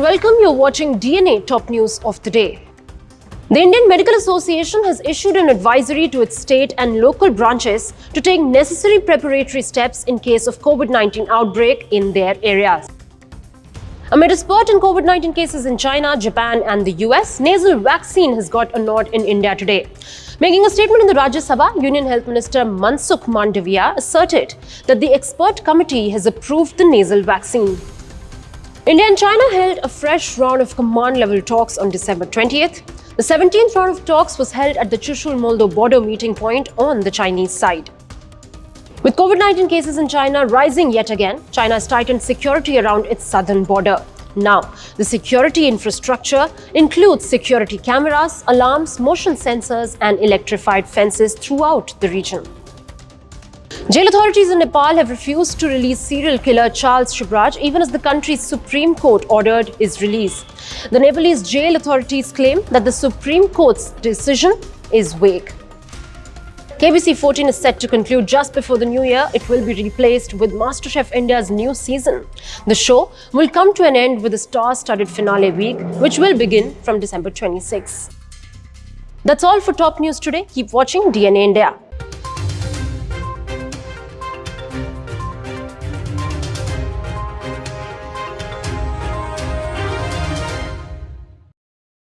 welcome. You're watching DNA Top News of the Day. The Indian Medical Association has issued an advisory to its state and local branches to take necessary preparatory steps in case of COVID-19 outbreak in their areas. Amid a spurt in COVID-19 cases in China, Japan and the US, nasal vaccine has got a nod in India today. Making a statement in the Rajya Sabha, Union Health Minister Mansukh Mandaviya asserted that the expert committee has approved the nasal vaccine. India and China held a fresh round of command-level talks on December 20th. The 17th round of talks was held at the Chushul-Moldo border meeting point on the Chinese side. With COVID-19 cases in China rising yet again, China has tightened security around its southern border. Now, the security infrastructure includes security cameras, alarms, motion sensors and electrified fences throughout the region. Jail authorities in Nepal have refused to release serial killer Charles Sobhraj even as the country's Supreme Court ordered his release. The Nepalese jail authorities claim that the Supreme Court's decision is vague. KBC 14 is set to conclude just before the new year. It will be replaced with MasterChef India's new season. The show will come to an end with a star-studded finale week, which will begin from December 26. That's all for top news today. Keep watching DNA India.